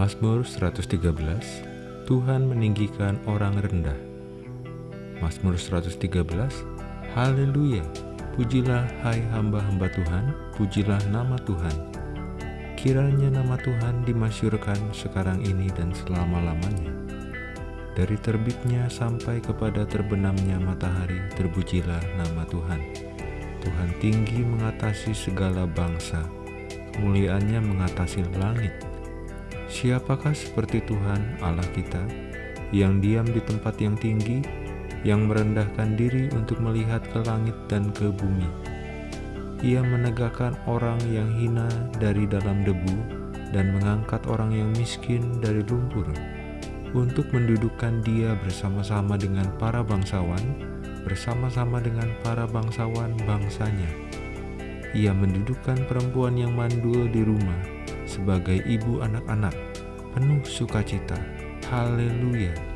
Mazmur 113 Tuhan meninggikan orang rendah. Mazmur 113 Haleluya Pujilah hai hamba-hamba Tuhan Pujilah nama Tuhan. Kiranya nama Tuhan dimasyurkan sekarang ini dan selama-lamanya. Dari terbitnya sampai kepada terbenamnya matahari Terpujilah nama Tuhan. Tuhan tinggi mengatasi segala bangsa Kemuliaannya mengatasi langit Siapakah seperti Tuhan Allah kita yang diam di tempat yang tinggi, yang merendahkan diri untuk melihat ke langit dan ke bumi? Ia menegakkan orang yang hina dari dalam debu dan mengangkat orang yang miskin dari lumpur untuk mendudukkan dia bersama-sama dengan para bangsawan, bersama-sama dengan para bangsawan bangsanya. Ia mendudukkan perempuan yang mandul di rumah sebagai ibu anak-anak, penuh sukacita. Haleluya!